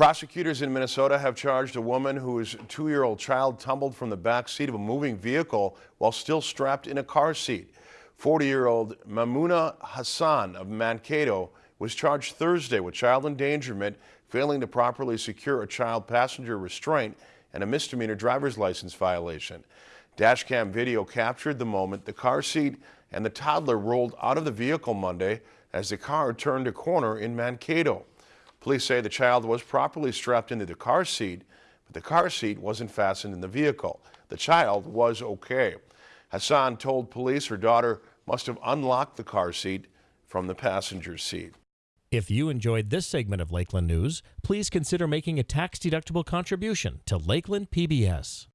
Prosecutors in Minnesota have charged a woman whose two-year-old child tumbled from the back seat of a moving vehicle while still strapped in a car seat. 40-year-old Mamuna Hassan of Mankato was charged Thursday with child endangerment, failing to properly secure a child passenger restraint, and a misdemeanor driver's license violation. Dashcam video captured the moment the car seat and the toddler rolled out of the vehicle Monday as the car turned a corner in Mankato. Police say the child was properly strapped into the car seat, but the car seat wasn't fastened in the vehicle. The child was okay. Hassan told police her daughter must have unlocked the car seat from the passenger seat. If you enjoyed this segment of Lakeland News, please consider making a tax-deductible contribution to Lakeland PBS.